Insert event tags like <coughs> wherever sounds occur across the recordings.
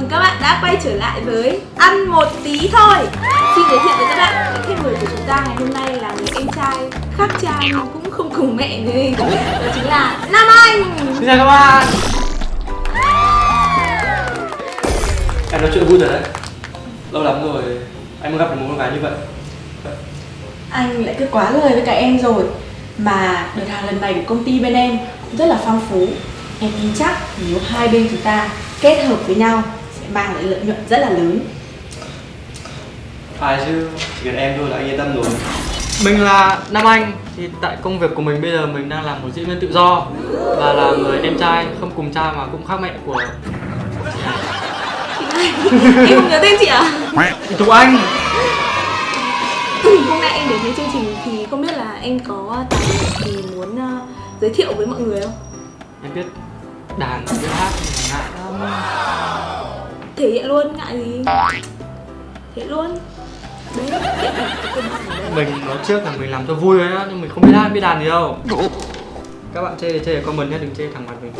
mừng các bạn đã quay trở lại với Ăn một tí thôi. Xin giới thiệu với các bạn khách mời của chúng ta ngày hôm nay là người em trai khác cha nhưng cũng không cùng mẹ gì Đó chính là Nam Anh. Xin chào các bạn. Em nói chuyện vui rồi đấy. Lâu lắm rồi anh mới gặp được một con gái như vậy. Anh lại cứ quá lời với cả em rồi. Mà đợt hàng lần này của công ty bên em cũng rất là phong phú. Em tin chắc nếu hai bên chúng ta kết hợp với nhau mang lại lợi nhuận rất là lớn Phải chứ, chỉ cần em thôi là anh yên tâm rồi Mình là Nam Anh thì tại công việc của mình bây giờ mình đang làm một diễn viên tự do và là người em trai không cùng cha mà cũng khác mẹ của Em không nhớ tên chị à? Thục Anh Hôm nay em đến với chương trình thì không biết là em có tài liệu gì muốn uh, giới thiệu với mọi người không? Em biết đàn, biết hát, ngại lắm Thể hiện luôn, ngại gì? Thể hiện luôn. Đấy, Mình nói trước là mình làm cho vui thôi á, nhưng mình không biết hát, biết đàn gì đâu. Các bạn chê thì chê ở comment nhé, đừng chê thẳng mặt mình.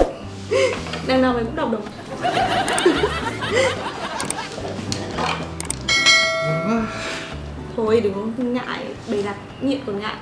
Đằng nào mình cũng đọc được. Thôi đừng ngại, bày đặt nghiện còn ngại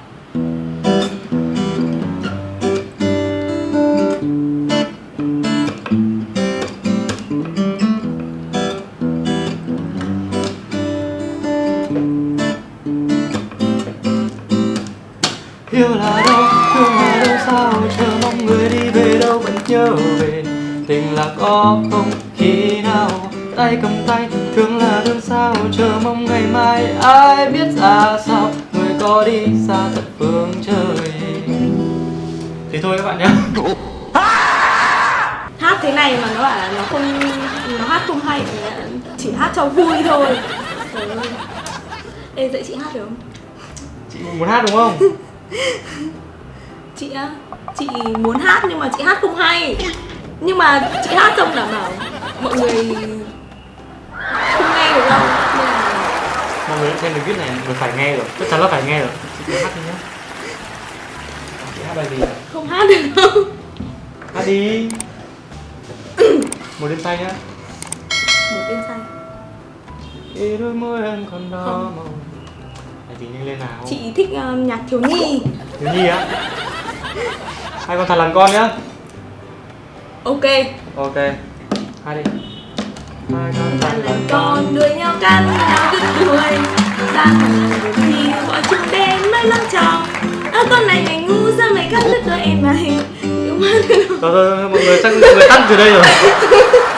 là có không? Khi nào? Tay cầm tay Thương là thương sao? Chờ mong ngày mai ai biết ra sao? Người có đi xa tận phương trời. Thì thôi các bạn nhé <laughs> Hát thế này mà nó bảo là nó không, nó hát không hay Chỉ hát cho vui thôi. Ê dạy chị hát được không? Chị muốn hát đúng không? <laughs> Chị á, chị muốn hát nhưng mà chị hát không hay Nhưng mà chị hát xong đảm bảo mọi người không nghe được đâu. Nên là Mọi người xem được viết này, người phải nghe rồi. Chắc chắn là phải nghe rồi. Chị hát đi nhé Chị hát bài gì không hát được đâu. Hát đi. Một đêm say nhá. Một tên say Khi đôi môi em còn đỏ màu. Bài gì nhanh lên nào? Chị thích uh, nhạc thiếu nhi. Thiếu nhi á? Hai con thật làm con nhá Ok. Ok. Hai đi. Hai con Bạn là con đuổi nhau cắn nhau đứt đuôi. Ra thằng rồi thì bọn chúng đến mới lớn tròn. Ơ con này mày ngu sao mày cắt đứt đôi em mày? Đúng không? Rồi rồi mọi người chắc mọi người tắt từ đây rồi <laughs>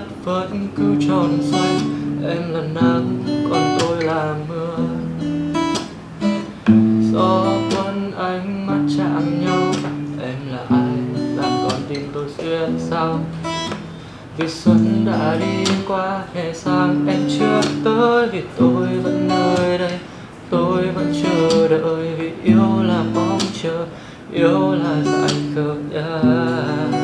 mắt vẫn cứ tròn xoay, em là nắng còn tôi là mưa. Gió cuốn ánh mắt chạm nhau, em là ai, làm con tim tôi xuyên sao vì xuân đã đi qua, hè sang, em chưa tới. Vì tôi vẫn nơi đây, tôi vẫn chờ đợi. Vì yêu là mong chờ, yêu là dại khờ yeah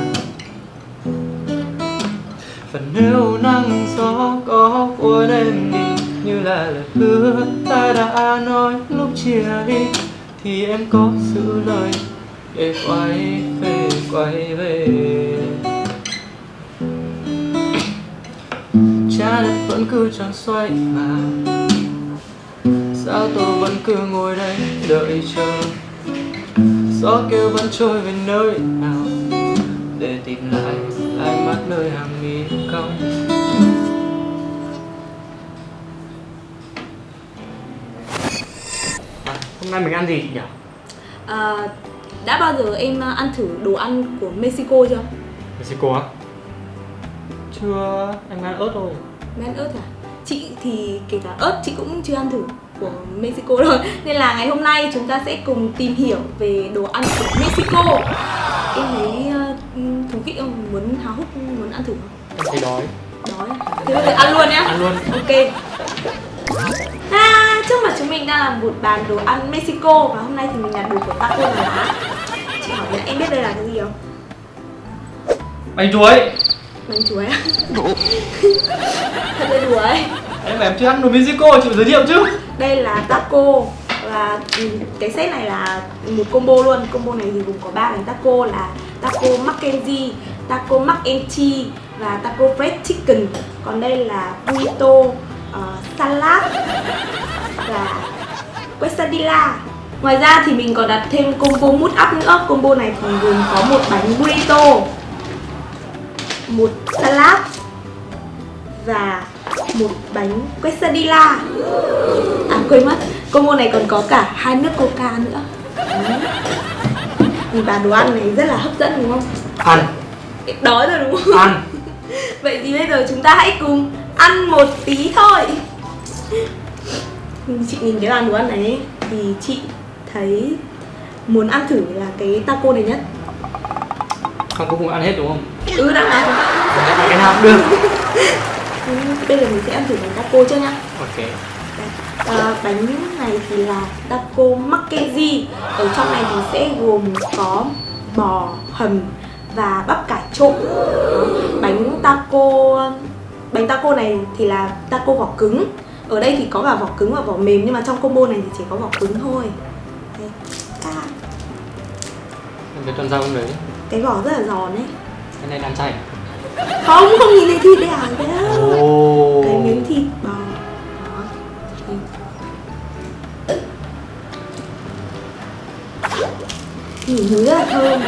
và nếu nắng gió có của em đi như là lời hứa ta đã nói lúc chia đi thì em có giữ lời để quay về quay về. Trái đất vẫn cứ tròn xoay mà, sao tôi vẫn cứ ngồi đây đợi chờ? Gió kêu vẫn trôi về nơi nào để tìm lại? Ánh mắt nơi hàng mi cong à, hôm nay mình ăn gì chị nhỉ? À, đã bao giờ em ăn thử đồ ăn của Mexico chưa? Mexico á? Chưa em ăn ớt thôi. Mấy ăn ớt à? Chị thì kể cả ớt chị cũng chưa ăn thử của Mexico <laughs> rồi. Nên là ngày hôm nay chúng ta sẽ cùng tìm hiểu về đồ ăn của Mexico Em thấy uh, thú vị không? Muốn háo hức muốn ăn thử không? em thấy đói Đói à? Thế bây giờ ăn luôn nhá ăn luôn Ok À, trước mặt chúng mình đang là một bàn đồ ăn Mexico Và hôm nay thì mình làm đồ của taco là lá Chị hỏi là em biết đây là cái gì không? bánh chuối bánh chuối à? <laughs> thật là đùa ấy em mà em chưa ăn đồ Mexico chị phải giới thiệu chứ đây là taco và ừ, cái set này là một combo luôn. Combo này thì gồm có ba bánh taco là taco Mackenzie taco mac and cheese và taco fried chicken. Còn đây là burrito uh, salad và quesadilla. Ngoài ra thì mình còn đặt thêm combo mút up nữa. Combo này thì gồm có một bánh burrito một salad và một bánh quesadilla. À quên mất combo này còn có cả hai nước coca nữa. Đấy. Nhìn bà đồ ăn này rất là hấp dẫn đúng không? Ăn. Đói rồi đúng không? Ăn. <laughs> Vậy thì bây giờ chúng ta hãy cùng ăn một tí thôi. Chị nhìn cái bàn đồ ăn này thì chị thấy muốn ăn thử là cái taco này nhất. Không có cùng ăn hết đúng không? Ừ đang ăn cái nào cũng được. <laughs> Ừ, bây giờ mình sẽ ăn thử bánh taco trước nhá. Ok. À, bánh này thì là taco Mackenzie. Ở trong này thì sẽ gồm có bò hầm và bắp cải trộn. Bánh taco bánh taco này thì là taco vỏ cứng. Ở đây thì có cả vỏ cứng và vỏ mềm nhưng mà trong combo này thì chỉ có vỏ cứng thôi. Đây. À, cái con rau đấy. Cái vỏ rất là giòn ấy. Cái này đang chay không không nhìn thấy thịt à? Đấy á. ồ. Cái miếng thịt Nhìn rất là thơm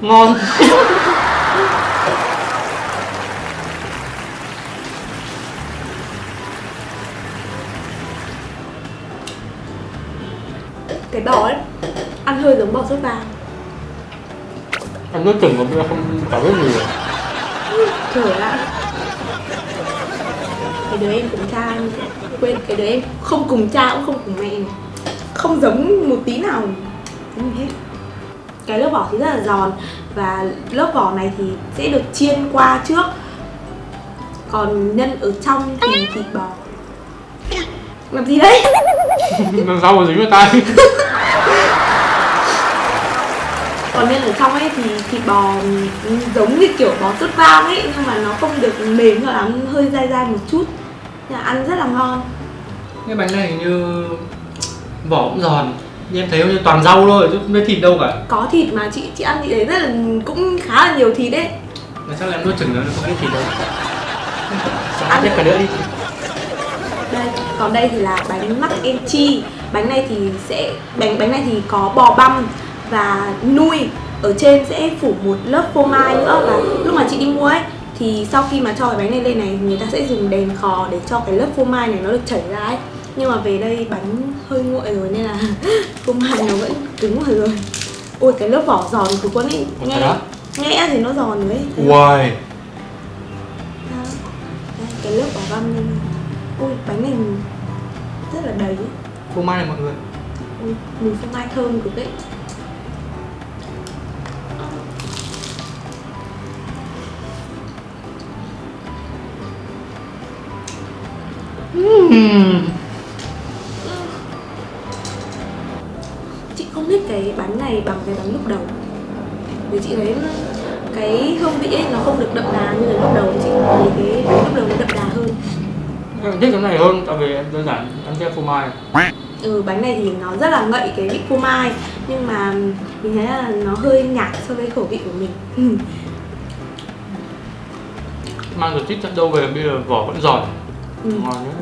ngon. Cái bò ấy ăn hơi giống bò sốt vàng. Ăn nước chừng mà không chả biết gì rồi. Trời ạ cái đứa em cùng cha quên cái đứa em không cùng cha cũng không cùng mẹ. này. Không giống một tí nào. Gì hết. Cái lớp vỏ thì rất là giòn và lớp vỏ này thì sẽ được chiên qua trước. Còn nhân ở trong thì thịt bò. Làm gì đấy? <laughs> Con rau mà dính vào tay? <laughs> Còn nhân ở trong ấy thì thịt bò giống như kiểu bò sốt vang ấy nhưng mà nó không được mềm cho lắm hơi dai dai một chút. Nhưng mà ăn rất là ngon. Cái bánh này hình như vỏ cũng giòn. Nhưng em thấy như toàn rau thôi chứ không thấy thịt đâu cả. Có thịt mà chị chị ăn thì thấy rất là cũng khá là nhiều thịt đấy. Mà chắc là em nuốt chừng nữa không thấy thịt đâu. <laughs> Ăn tiếp cả nữa đi. Đây còn đây thì là bánh mac and cheese bánh này thì sẽ bánh bánh này thì có bò băm và nuôi. Ở trên sẽ phủ một lớp phô mai nữa và lúc mà chị đi mua ấy thì sau khi mà cho cái bánh này lên này người ta sẽ dùng đèn khò để cho cái lớp phô mai này nó được chảy ra ấy nhưng mà về đây bánh hơi nguội rồi nên là <laughs> phô mai nó vẫn cứng rồi rồi ôi cái lớp vỏ giòn của con ấy nghe đó. nghe thì nó giòn ấy Đó. Đây, cái lớp vỏ băm lên ui bánh này rất là đầy ấy. Phô mai này mọi người ui, mùi phô mai thơm cực đấy uhm. Này bằng cái bánh lúc đầu. Vì chị thấy cái hương vị ấy nó không được đậm đà như cái lúc đầu chị thấy cái bánh lúc đầu nó đậm đà hơn. Em thích cái này hơn tại vì em đơn giản ăn theo phô mai. Ừ bánh này thì nó rất là ngậy cái vị phô mai nhưng mà mình thấy là nó hơi nhạt so với khẩu vị của mình. Ừ. Mang được chít chất đâu về bây giờ vỏ vẫn giòn. Ừ.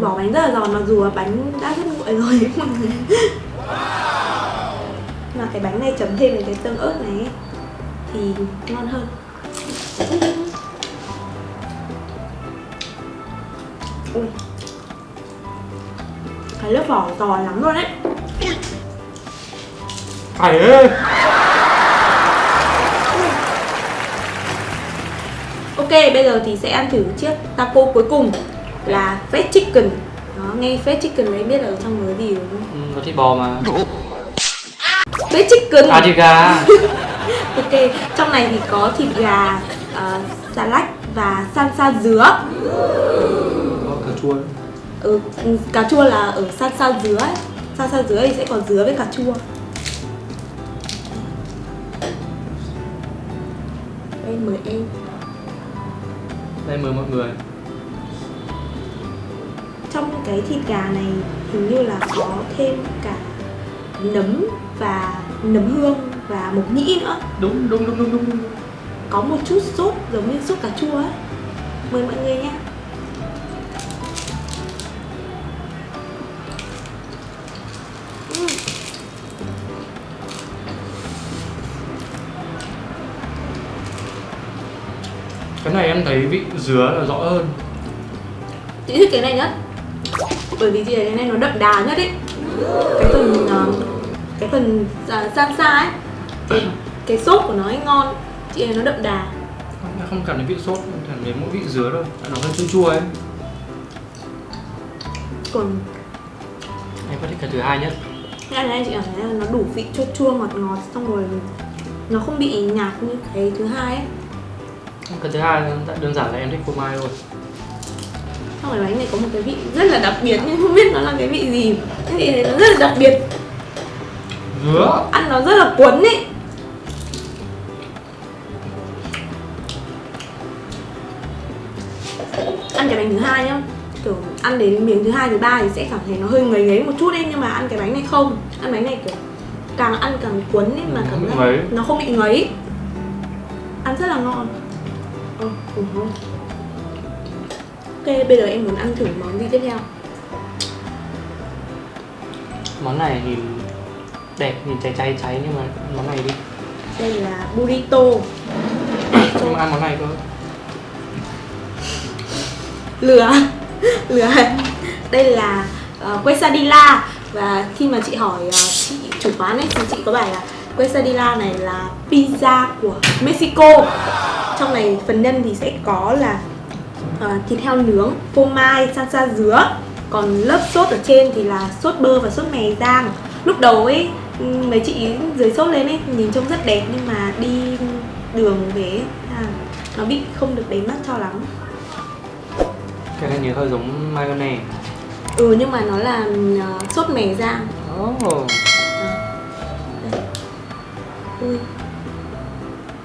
Vỏ bánh rất là giòn mặc dù là bánh đã rất nguội rồi <laughs> mà cái bánh này chấm thêm với cái tương ớt này ấy, thì ngon hơn. Ui. cái lớp vỏ giòn lắm luôn đấy Phải ơi ok bây giờ thì sẽ ăn thử chiếc taco cuối cùng là fried chicken. Đó nghe fried chicken lấy biết là ở trong có gì đúng không? Ừ, Có thịt bò mà fried chicken À thịt gà. <laughs> Ok, trong này thì có thịt gà, uh, salad và salsa dứa. Có cà chua ừ, Cà chua là ở salsa dứa ấy. Salsa dứa thì sẽ có dứa với cà chua. Đây mời em. Đây mời mọi người. Trong cái thịt gà này hình như là có thêm cả nấm và nấm hương và mộc nhĩ nữa. Đúng đúng đúng đúng đúng, đúng. có một chút sốt giống như sốt cà chua ấy. Mời mọi người nhé Ừm, Cái này em thấy vị dứa là rõ hơn. Chị thích cái này nhất. Bởi vì thấy cái này nó đậm đà nhất ấy. Cái phần ờ, cái phần uh, salsa ấy cái, cái sốt của nó ấy ngon chị nó đậm đà. Em không cảm thấy vị sốt, cảm thấy mỗi vị dứa thôi Nó hơi chua chua ấy. Còn Em có thích cái thứ hai nhất? Cái này chị cảm thấy là nó đủ vị chua chua ngọt ngọt xong rồi nó không bị nhạt như cái thứ hai ấy. Cái thứ hai đơn giản là em thích phô mai thôi. Xong rồi bánh này có một cái vị rất là đặc biệt nhưng không biết nó là cái vị gì. Cái vị này nó rất là đặc biệt Dứa ăn nó rất là cuốn ấy ăn cái bánh thứ hai nhá. Kiểu ăn đến miếng thứ hai thứ ba thì sẽ cảm thấy nó hơi ngấy ngấy một chút ấy nhưng mà ăn cái bánh này không. Ăn bánh này kiểu càng ăn càng cuốn ấy mà cảm giác ngấy. nó không bị ngấy. Ăn rất là ngon. Ừ, ừ, ngon. ok bây giờ em muốn ăn thử món gì tiếp theo? Món này nhìn đẹp, nhìn cháy cháy cháy nhưng mà món này đi. Đây là burrito. <coughs> Nhưng mà ăn món này cơ lừa lừa đây là uh, quesadilla. Và khi mà chị hỏi uh, chị chủ quán ấy thì chị có bảo là quesadilla này là pizza của Mexico. Trong này phần nhân thì sẽ có là uh, thịt heo nướng phô mai salsa dứa. Còn lớp sốt ở trên thì là sốt bơ và sốt mè rang lúc đầu ấy mấy chị dưới sốt lên ấy nhìn trông rất đẹp nhưng mà đi đường về à, nó bị không được đẹp mắt cho lắm. Cái này nhìn hơi giống mayonnaise. Ừ nhưng mà nó là uh, sốt mè rang. Oh. Ui.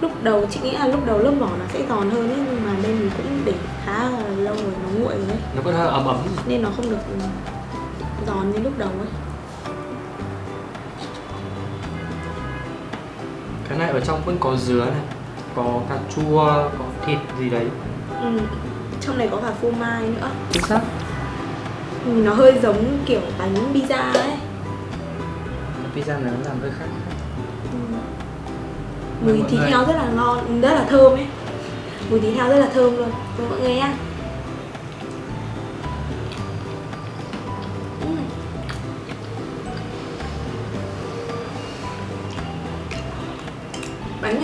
Lúc đầu chị nghĩ là lúc đầu lớp vỏ nó sẽ giòn hơn ấy Nhưng mà đây mình cũng để khá là lâu rồi nó nguội rồi ấy. Nó có hơi ấm ấm. Nên nó không được ừ, giòn như lúc đầu ấy Cái này ở trong vẫn có dứa này Có cà chua, có thịt gì đấy. Ừ. Trong này có cả phô mai nữa. Chính xác. Ừ, Nó hơi giống kiểu bánh pizza ấy. Pizza này nó làm hơi khác. Ừ. Mùi thịt heo rất là ngon, rất là thơm ấy. Mùi thịt heo rất là thơm luôn. Mọi người ăn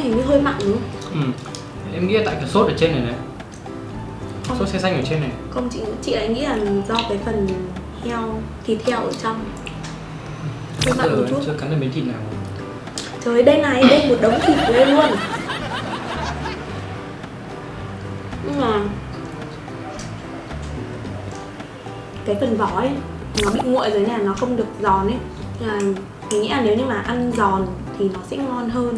này hình như hơi mặn đúng không? ừ. Em nghĩ là tại cái sốt ở trên này này. Không. Sốt xe xanh ở trên này. Không chị chị lại nghĩ là do cái phần heo, thịt heo ở trong. Hơi mặn một chút. chưa cắn được miếng thịt nào. Trời đây này, đây một đống thịt của em luôn. Nhưng mà Cái phần vỏ ấy Nó bị nguội rồi nên là nó không được giòn ấy. Là mình nghĩ là nếu như mà ăn giòn thì nó sẽ ngon hơn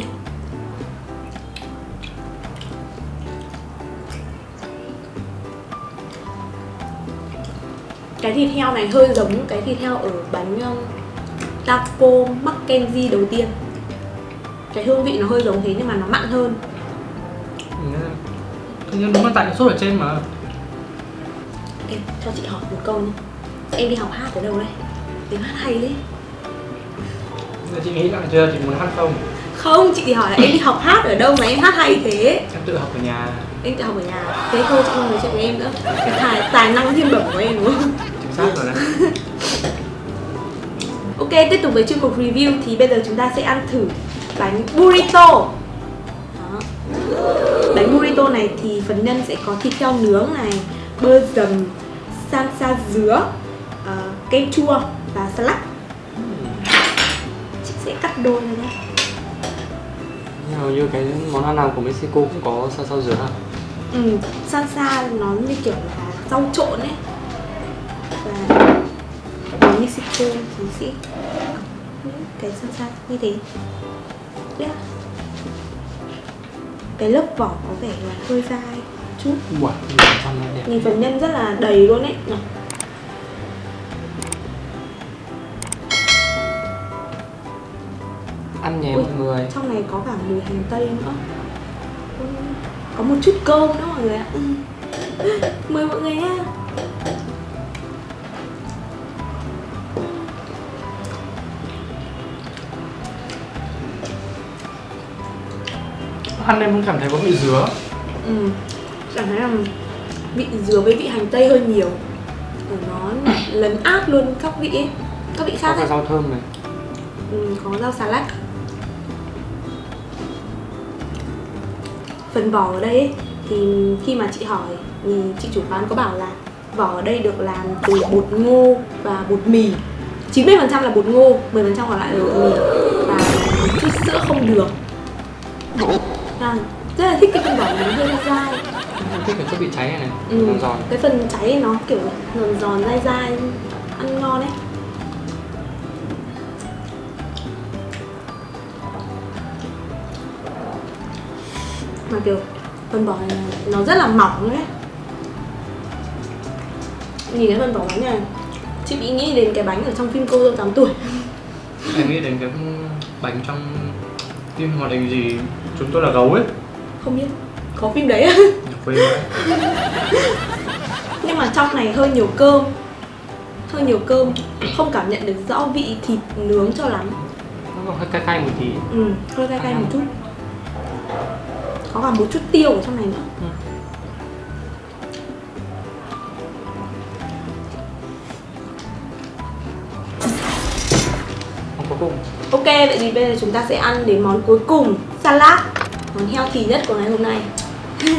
Cái thịt heo này hơi giống cái thịt heo ở bánh um, taco Mackenzie đầu tiên. Cái hương vị nó hơi giống thế nhưng mà nó mặn hơn. Thế nhưng đúng là tại cái sốt ở trên mà. Em cho chị hỏi một câu nhé. Em đi học hát ở đâu đây tiếng hát hay đấy Giờ chị nghĩ lại chưa, chị muốn hát không? không chị hỏi là em đi học hát ở đâu mà em hát hay thế. Em tự học ở nhà. Em tự học ở nhà. Thế thôi chị không nói chuyện với em nữa. Cái tài, tài năng thiên bẩm của em đúng không Xác rồi đấy. <laughs> Ok tiếp tục với chuyên mục review thì bây giờ chúng ta sẽ ăn thử bánh burrito. Đó. bánh burrito này thì phần nhân sẽ có thịt heo nướng này bơ dầm salsa dứa ờ, kem chua và salad. Chị sẽ cắt đôi ra nhé Hầu như cái món ăn nào của Mexico cũng có sao dứa hả? ừ, salsa nó như kiểu là rau trộn ấy và ở Mexico thì sẽ cái salsa như thế. Yeah. cái lớp vỏ có vẻ là hơi dai. Chút Wow, nhìn phần nhân rất là đầy luôn ấy. Nhỉ? Ăn nhé mọi người. trong này có cả mùi hành tây nữa. Có một chút cơm nữa mọi người ạ. Ừ. mời mọi người nha Ăn em cũng cảm thấy có vị dứa. Ừ. cảm thấy là vị dừa với vị hành tây hơi nhiều. Ở nó <coughs> lấn át luôn các vị ấy các vị Có khác cả ấy. rau thơm này. Ừ, có rau xà lách. Phần vỏ ở đây ấy, thì khi mà chị hỏi thì chị chủ quán có bảo là vỏ ở đây được làm từ bột ngô và bột mì. 90% là bột ngô 10% còn lại là bột mì. Và chút sữa không đường à, rất là thích cái phần vỏ nó hơi dai Em thích cái chút vị cháy này này ừ. Giòn giòn. cái phần cháy nó kiểu giòn giòn dai dai ăn ngon ấy. Mà kiểu phần vỏ này nó rất là mỏng ấy. Nhìn cái phần vỏ bánh này chị bị nghĩ đến cái bánh ở trong phim cô dâu 8 tuổi. Em nghĩ đến cái bánh trong phim hoạt hình gì Chúng tôi là gấu ấy. Không biết có phim đấy á. Nhưng mà trong này hơi nhiều cơm hơi nhiều cơm không cảm nhận được rõ vị thịt nướng cho lắm. Nó còn hơi cay cay một tí. Ừ hơi cay cay một chút. Có cả một chút tiêu ở trong này nữa. Ừ. Ok vậy thì bây giờ chúng ta sẽ ăn đến món cuối cùng salad. Món healthy nhất của ngày hôm nay. <laughs>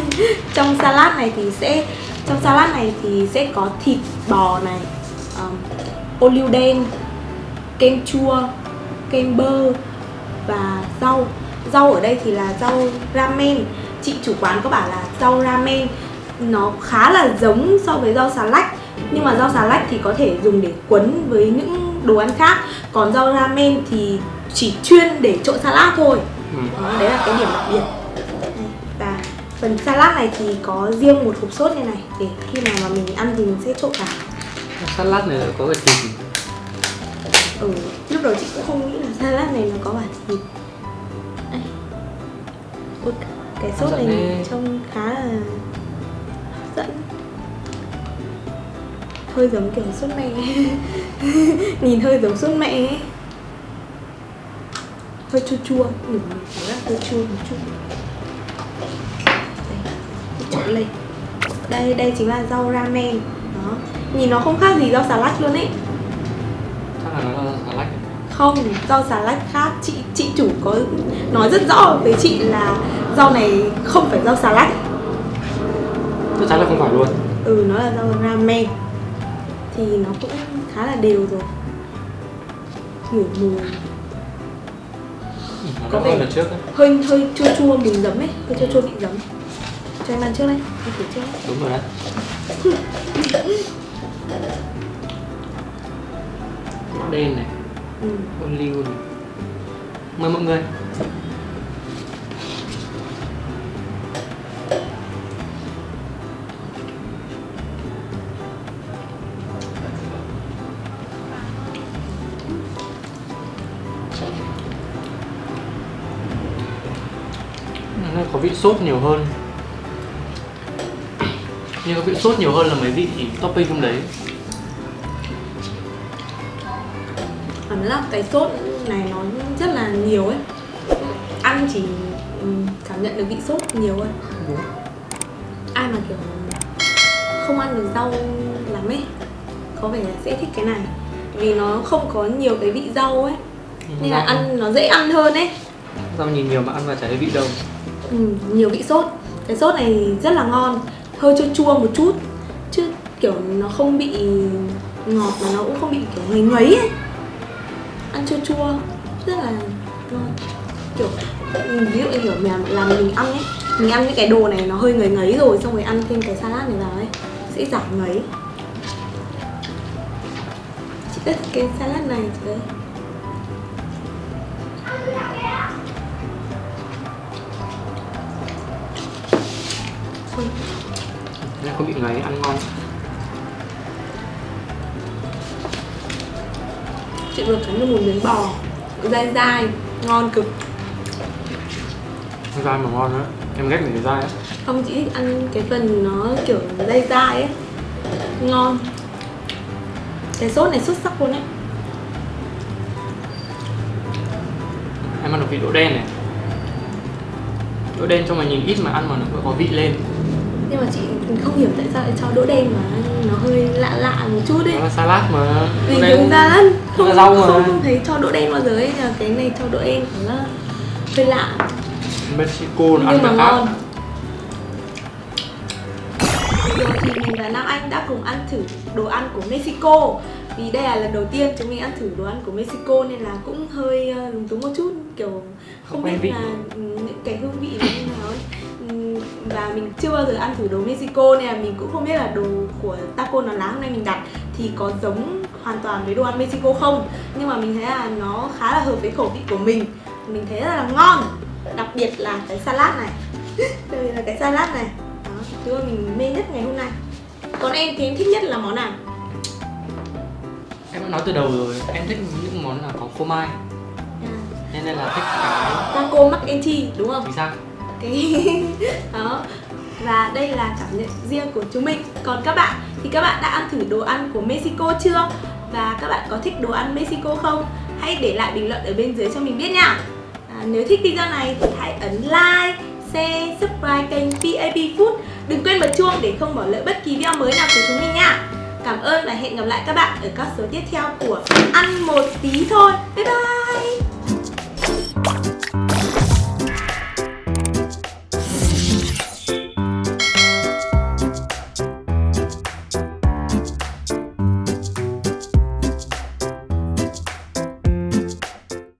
Trong salad này thì sẽ trong salad này thì sẽ có thịt bò này um, ô liu đen kem chua kem bơ và rau. Rau ở đây thì là rau ramen. Chị chủ quán có bảo là rau ramen nó khá là giống so với rau xà lách nhưng mà rau xà lách thì có thể dùng để quấn với những đồ ăn khác. Còn rau ramen thì chỉ chuyên để trộn salad thôi ừ. đó, đấy là cái điểm đặc biệt và phần salad này thì có riêng một hộp sốt như này để khi nào mà mình ăn thì mình sẽ trộn cả Salad này có cái thịt ừ lúc đầu chị cũng không nghĩ là salad này nó có cả thịt Đây. Ui, cái sốt này trông khá là hấp dẫn hơi giống kiểu sốt mẹ <laughs> nhìn hơi giống sốt mẹ ấy. Hơi chua chua. Ừ, cảm giác hơi chua một chút. Đây trộn lên. Đây đây chính là rau ramen. Đó. Nhìn nó không khác gì rau xà lách luôn ấy. Chắc là nó là salad không rau xà lách khác. Chị chị chủ có nói rất rõ với chị là rau này không phải rau xà lách. Chắc chắn là không phải luôn. Ừ nó là rau ramen. Thì nó cũng khá là đều rồi. Ngửi mùi Có vẻ- hơi hơi chua chua mùi giấm ấy hơi chua chua vị giấm. Cho em ăn trước đây em thử trước. Đấy Đúng rồi đấy. Đen này. Ừ. này mời mọi người vị sốt nhiều hơn. Nhưng có vị sốt nhiều hơn là mấy vị topping trong đấy. Cảm giác cái sốt này nó rất là nhiều ấy. Ăn chỉ ừ, cảm nhận được vị sốt nhiều hơn ai mà kiểu không ăn được rau lắm ấy có vẻ là sẽ thích cái này. Vì nó không có nhiều cái vị rau ấy nên là ăn nó dễ ăn hơn ấy. Rau nhìn nhiều mà ăn vào chả thấy vị đâu ừ, nhiều vị sốt. Cái sốt này rất là ngon. Hơi chua chua một chút chứ kiểu nó không bị ngọt mà nó cũng không bị kiểu ngấy ngấy ấy. Ăn chua chua rất là ngon. Kiểu ừ, ví dụ như kiểu mà làm mình ăn ấy mình ăn những cái đồ này nó hơi ngấy ngấy rồi xong rồi ăn thêm cái salad này vào ấy sẽ giảm ngấy. Chị rất thích cái salad này chị ơi. Hơn Nên không bị ngấy, ăn ngon. Chị vừa cắn được một miếng bò dai dai ngon cực. Dai mà ngon nữa. Em ghét mình dai á. Không chị ăn cái phần nó kiểu dai dai ấy. Ngon. Cái sốt này xuất sắc luôn ấy. Em ăn được vị đỗ đen này. Đỗ đen cho mà nhìn ít mà ăn mà nó có vị lên nhưng mà chị không hiểu tại sao lại cho đỗ đen mà nó hơi lạ lạ một chút Nó ấy. Là salad mà. Vì ra là không, là rau mà. không thấy cho đỗ đen bao giờ ấy. Nhưng mà cái này cho đỗ đen là hơi lạ. Mexico nó ăn nhưng mà ngon. Rồi thì mình và Nam Anh đã cùng ăn thử đồ ăn của Mexico. Vì đây là lần đầu tiên chúng mình ăn thử đồ ăn của Mexico Nên là cũng hơi ờ, lúng túng một chút. Kiểu không Không biết vị. là những cái hương vị nó như nào ấy Và mình chưa bao giờ ăn thử đồ Mexico Nên là mình cũng không biết là đồ của taco nó lá hôm nay mình đặt Thì có giống hoàn toàn với đồ ăn Mexico không. Nhưng mà mình thấy là nó khá là hợp với khẩu vị của mình. Mình thấy rất là ngon. Đặc biệt là cái salad này. <laughs> Đây là cái salad này. Đó, thứ mà mình mê nhất ngày hôm nay. Còn em thì em thích nhất là món nào? Em đã nói từ đầu rồi, em thích những món là có phô mai. À, Nên là thích cái taco mac and cheese đúng không? Chính xác cái <laughs> đó. Và đây là cảm nhận riêng của chúng mình. Còn các bạn thì các bạn đã ăn thử đồ ăn của Mexico chưa? Và các bạn có thích đồ ăn Mexico không? Hãy để lại bình luận ở bên dưới cho mình biết nha. À, nếu thích video này thì hãy ấn like share subscribe kênh PAP Food. Đừng quên bật chuông để không bỏ lỡ bất kỳ video mới nào của chúng mình nha. Cảm ơn và hẹn gặp lại các bạn ở các số tiếp theo của ăn một tí thôi. Bye bye!